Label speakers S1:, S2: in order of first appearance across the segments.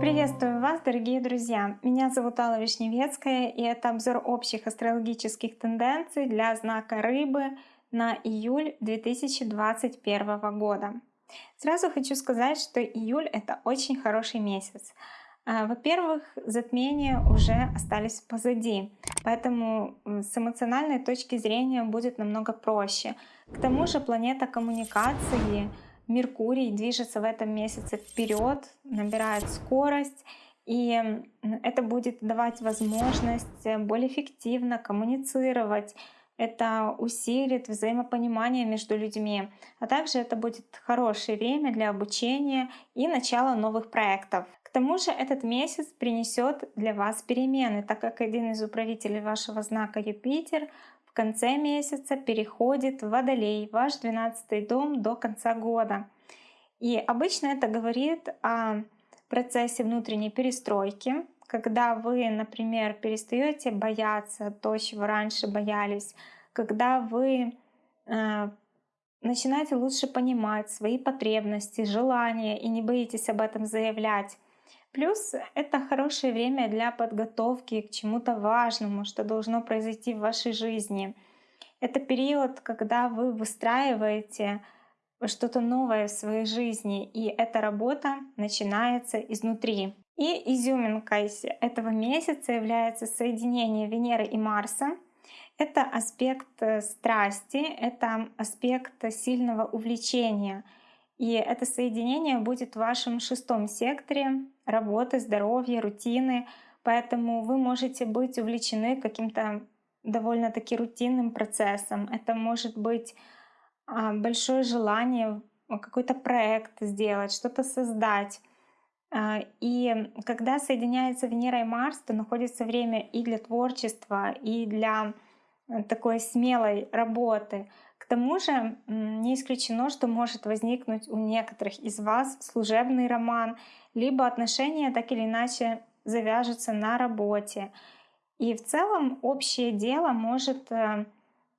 S1: Приветствую вас, дорогие друзья! Меня зовут Алла Вишневецкая, и это обзор общих астрологических тенденций для знака Рыбы на июль 2021 года. Сразу хочу сказать, что июль — это очень хороший месяц. А, во-первых, затмения уже остались позади, поэтому с эмоциональной точки зрения будет намного проще. К тому же планета коммуникации Меркурий движется в этом месяце вперед, набирает скорость, и это будет давать возможность более эффективно коммуницировать, это усилит взаимопонимание между людьми, а также это будет хорошее время для обучения и начала новых проектов. Тому же этот месяц принесет для вас перемены, так как один из управителей вашего знака Юпитер в конце месяца переходит в Водолей, ваш 12 дом до конца года. И обычно это говорит о процессе внутренней перестройки, когда вы, например, перестаете бояться то, чего раньше боялись, когда вы э, начинаете лучше понимать свои потребности, желания и не боитесь об этом заявлять. Плюс это хорошее время для подготовки к чему-то важному, что должно произойти в вашей жизни. Это период, когда вы выстраиваете что-то новое в своей жизни, и эта работа начинается изнутри. И изюминкой этого месяца является соединение Венеры и Марса. Это аспект э, страсти, это аспект сильного увлечения. И это соединение будет в вашем шестом секторе работы, здоровья, рутины. Поэтому вы можете быть увлечены каким-то довольно-таки рутинным процессом. Это может быть а, большое желание какой-то проект сделать, что-то создать. А, и когда соединяется Венера и Марс, то находится время и для творчества, и для э, такой смелой работы. К тому же не исключено, что может возникнуть у некоторых из вас служебный роман, либо отношения так или иначе завяжутся на работе. И в целом общее дело может э,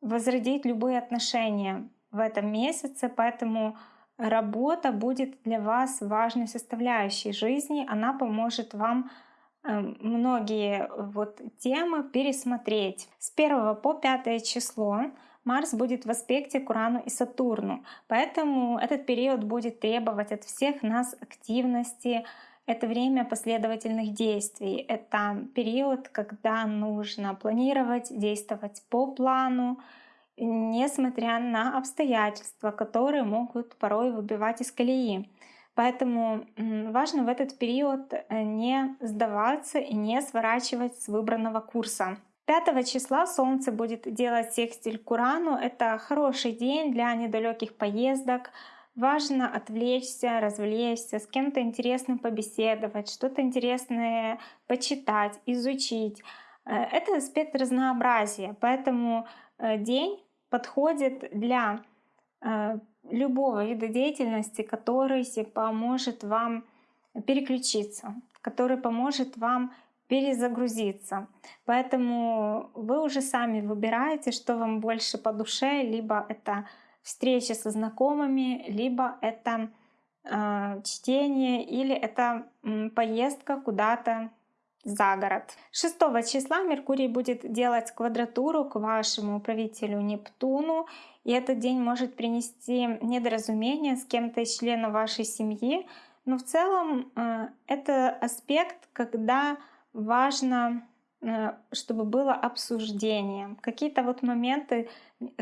S1: возродить любые отношения в этом месяце, поэтому работа будет для вас важной составляющей жизни. Она поможет вам эм, многие вот темы пересмотреть. С 1 по 5 число Марс будет в аспекте к Урану и Сатурну, поэтому этот период будет требовать от всех нас активности, это время последовательных действий, это период, когда нужно планировать, действовать по плану, несмотря на обстоятельства, которые могут порой выбивать из колеи. Поэтому важно в этот период э, не сдаваться и не сворачивать с выбранного курса. 5 числа Солнце будет делать секстиль к Урану. Это хороший день для недалеких поездок. Важно отвлечься, развлечься, с кем-то интересным побеседовать, что-то интересное почитать, изучить. Э, это аспект разнообразия, поэтому э, день подходит для э, любого вида деятельности, который поможет вам переключиться, который поможет вам перезагрузиться. Поэтому вы уже сами выбираете, что вам больше по душе, либо это встречи со знакомыми, либо это э, чтение или это э, поездка куда-то за город. 6 числа Меркурий будет делать квадратуру к вашему правителю Нептуну, и этот день может принести недоразумение с кем-то из членов вашей семьи, но в целом э, это аспект, когда важно Э, чтобы было обсуждение. Какие-то вот моменты,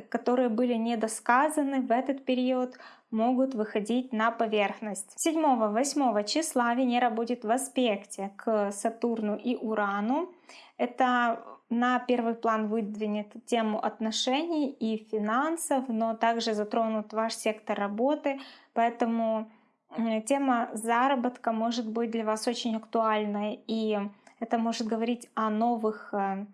S1: которые были недосказаны в этот период, могут выходить на поверхность. 7-8 числа Венера будет в аспекте к Сатурну и Урану. Это на первый план выдвинет тему отношений и финансов, но также затронут ваш сектор работы, поэтому э, тема заработка может быть для вас очень актуальной и это может говорить о новых э,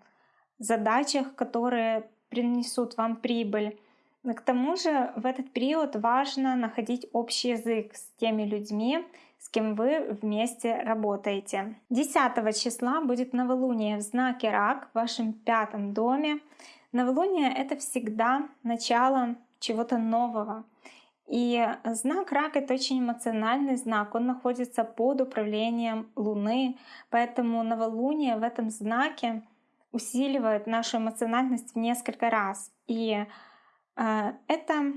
S1: задачах, которые принесут вам прибыль. К тому же в этот период важно находить общий язык с теми людьми, с кем вы вместе работаете. 10 числа будет новолуние в знаке Рак в вашем пятом доме. Новолуние — это всегда начало чего-то нового. И знак Рак— это очень эмоциональный знак, он находится под управлением Луны, поэтому новолуние в этом знаке усиливает нашу эмоциональность в несколько раз. И э, это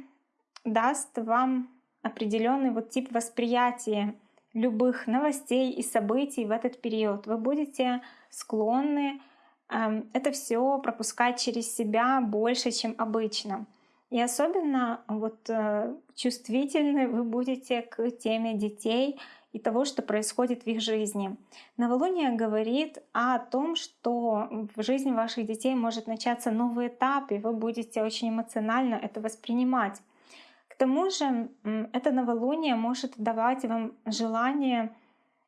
S1: даст вам определенный вот тип восприятия любых новостей и событий в этот период. Вы будете склонны э, это все пропускать через себя больше, чем обычно. И особенно вот э, чувствительны вы будете к теме детей и того, что происходит в их жизни. Новолуние говорит о том, что в жизни ваших детей может начаться новый этап, и вы будете очень эмоционально это воспринимать. К тому же это новолуние может давать вам желание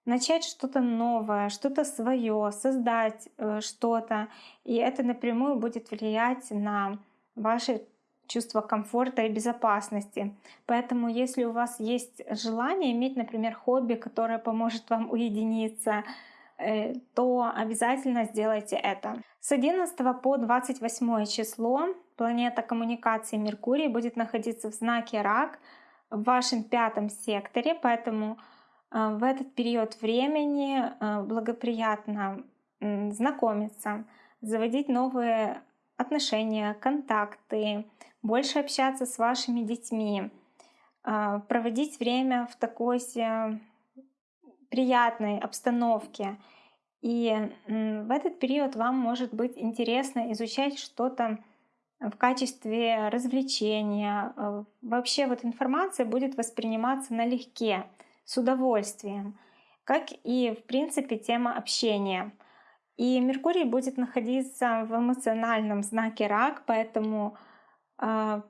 S1: начать что-то новое, что-то свое, создать э, что-то. И это напрямую будет влиять на ваши чувство комфорта и безопасности. Поэтому если у вас есть желание иметь, например, хобби, которое поможет вам уединиться, э, то обязательно сделайте это. С 11 по 28 число планета коммуникации Меркурий будет находиться в знаке Рак в вашем пятом секторе, поэтому э, в этот период времени э, благоприятно знакомиться, заводить новые отношения, контакты, больше общаться с вашими детьми, а, проводить время в такой приятной обстановке. И в этот период вам может быть интересно изучать что-то в качестве развлечения. А, вообще вот информация будет восприниматься налегке, с удовольствием, как и в принципе тема общения. И Меркурий будет находиться в эмоциональном знаке рак, поэтому а,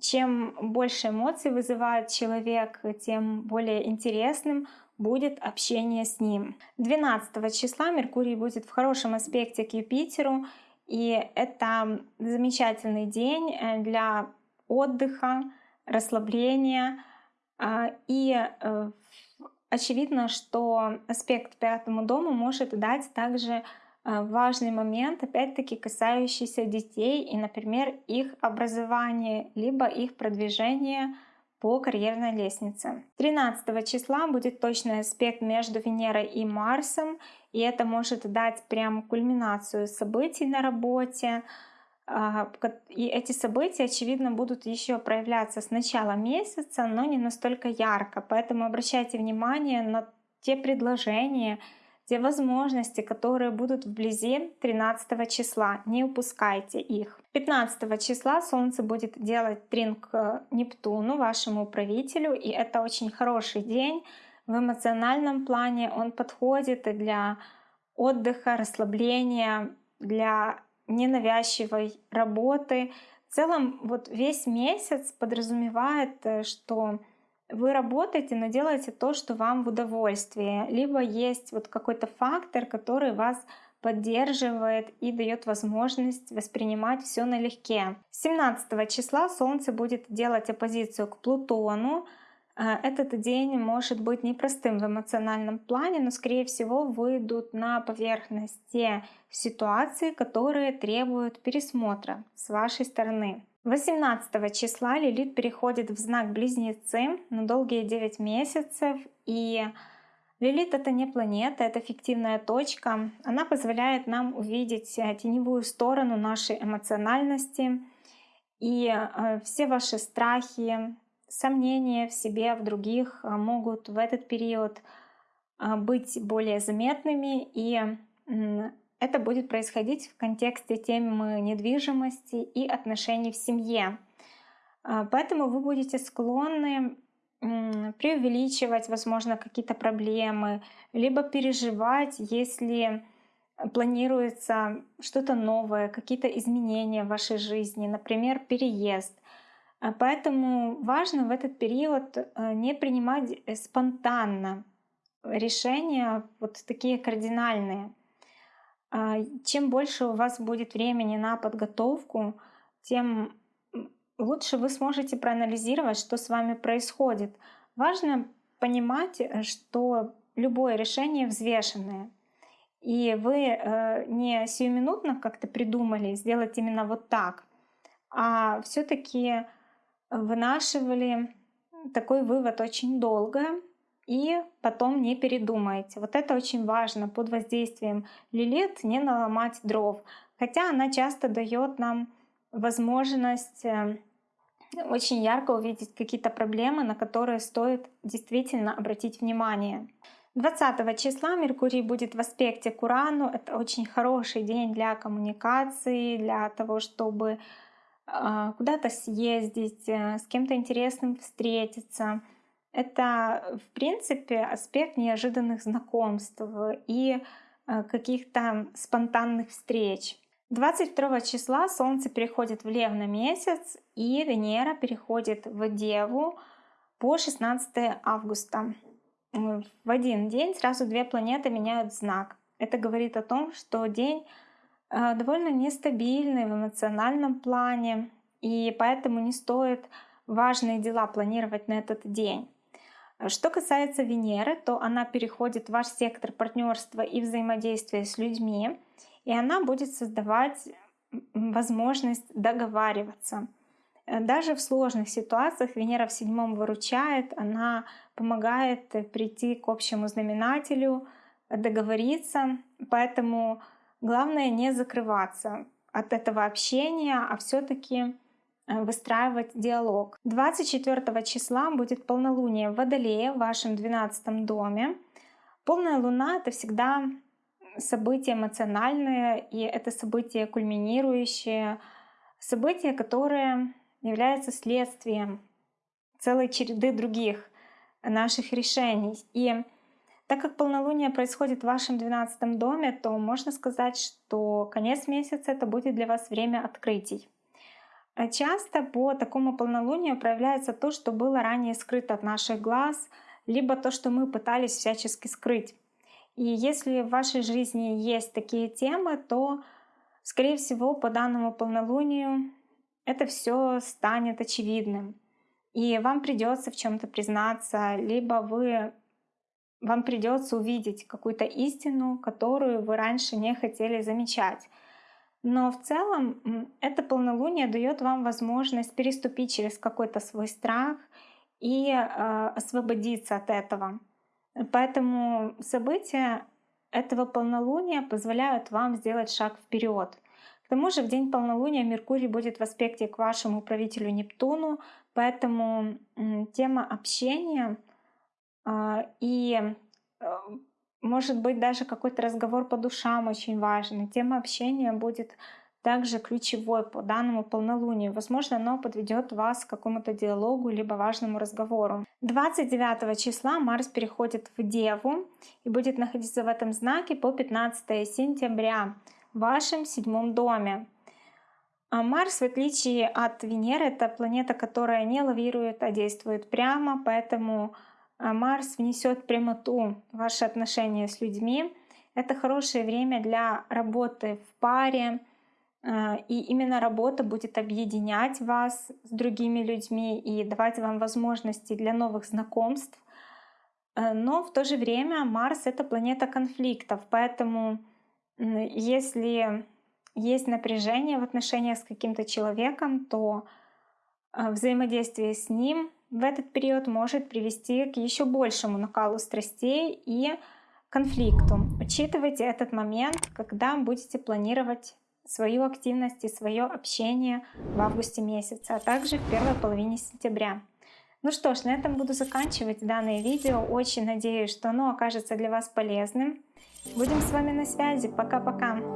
S1: чем больше эмоций вызывает человек, тем более интересным будет общение с ним. 12 числа Меркурий будет в хорошем аспекте к Юпитеру, и это замечательный день э, для отдыха, расслабления. А, и э, очевидно, что аспект пятому дому может дать также а, важный момент, опять-таки касающийся детей и, например, их образования, либо их продвижения по карьерной лестнице. 13 числа будет точный аспект между Венерой и Марсом, и это может дать прям кульминацию событий на работе. А, и эти события, очевидно, будут еще проявляться с начала месяца, но не настолько ярко. Поэтому обращайте внимание на те предложения, те возможности, которые будут вблизи 13 числа. Не упускайте их. 15 числа Солнце будет делать тринг к Нептуну, вашему правителю, и это очень хороший день. В эмоциональном плане он подходит для отдыха, расслабления, для ненавязчивой работы. В целом, вот весь месяц подразумевает, э, что вы работаете, но делаете то, что вам в удовольствие. Либо есть вот какой-то фактор, который вас поддерживает и дает возможность воспринимать все налегке. 17 числа Солнце будет делать оппозицию к Плутону. Э, этот день может быть непростым в эмоциональном плане, но скорее всего выйдут на поверхность те ситуации, которые требуют пересмотра с вашей стороны. 18 числа Лилит переходит в знак Близнецы на долгие 9 месяцев. И Лилит — это не планета, это фиктивная точка. Она позволяет нам увидеть э, теневую сторону нашей эмоциональности. И э, все ваши страхи, сомнения в себе, в других э, могут в этот период быть более заметными и это будет происходить в контексте темы недвижимости и отношений в семье. А, поэтому вы будете склонны преувеличивать, возможно, какие-то проблемы, либо переживать, если планируется что-то новое, какие-то изменения в вашей жизни, например, переезд. А, поэтому важно в этот период э, не принимать э, спонтанно решения вот такие кардинальные. А, чем больше у вас будет времени на подготовку, тем лучше вы сможете проанализировать, что с вами происходит. Важно понимать, э, что любое решение взвешенное. И вы не сиюминутно как-то придумали сделать именно вот так, а все-таки вынашивали такой вывод очень долго и потом не передумаете. Вот это очень важно под воздействием лилит не наломать дров. Хотя она часто дает нам возможность э, очень ярко увидеть какие-то проблемы, на которые стоит действительно обратить внимание. 20 числа Меркурий будет в аспекте к Урану. Это очень хороший день для коммуникации, для того, чтобы куда-то съездить, э, с кем-то интересным встретиться. Это, в принципе, аспект неожиданных знакомств и э, каких-то спонтанных встреч. 22 числа Солнце переходит в Лев на месяц, и Венера переходит в Деву по 16 августа в один день сразу две планеты меняют знак. Это говорит о том, что день довольно нестабильный в эмоциональном плане, и поэтому не стоит важные дела планировать на этот день. Что касается Венеры, то она переходит в ваш сектор партнерства и взаимодействия с людьми, и она будет создавать возможность договариваться. Даже в сложных ситуациях Венера в седьмом выручает, она помогает прийти к общему знаменателю, договориться. Поэтому главное не закрываться от этого общения, а все-таки э, выстраивать диалог. 24 числа будет полнолуние в Водолее в вашем 12 доме. Полная луна — это всегда событие эмоциональное, и это событие кульминирующее, событие, которое является следствием целой череды других наших решений. И так как полнолуние происходит в вашем 12 доме, то можно сказать, что конец месяца это будет для вас время открытий. Часто по такому полнолунию проявляется то, что было ранее скрыто от наших глаз, либо то, что мы пытались всячески скрыть. И если в вашей жизни есть такие темы, то, скорее всего, по данному полнолунию это все станет очевидным. И вам придется в чем-то признаться, либо вы вам придется увидеть какую-то истину, которую вы раньше не хотели замечать. Но в целом это полнолуние дает вам возможность переступить через какой-то свой страх и э, освободиться от этого. Поэтому события этого полнолуния позволяют вам сделать шаг вперед. К тому же в день полнолуния Меркурий будет в аспекте к вашему правителю Нептуну, поэтому тема общения и э, может быть даже какой-то разговор по душам очень важный. Тема общения будет также ключевой по данному полнолунию. Возможно, оно подведет вас к какому-то диалогу либо важному разговору. 29 числа Марс переходит в Деву и будет находиться в этом знаке по 15 сентября в вашем седьмом доме. А Марс, в отличие от Венеры, это планета, которая не лавирует, а действует прямо, поэтому а, Марс внесет прямоту в ваши отношения с людьми. Это хорошее время для работы в паре, а, и именно работа будет объединять вас с другими людьми и давать вам возможности для новых знакомств. Но в то же время Марс — это планета конфликтов, поэтому если есть напряжение в отношениях с каким-то человеком, то а, взаимодействие с ним в этот период может привести к еще большему накалу страстей и конфликту. Учитывайте этот момент, когда будете планировать свою активность и свое общение в августе месяце, а также в первой половине сентября. Ну что ж, на этом буду заканчивать данное видео. Очень надеюсь, что оно окажется для вас полезным. Будем с вами на связи. Пока-пока.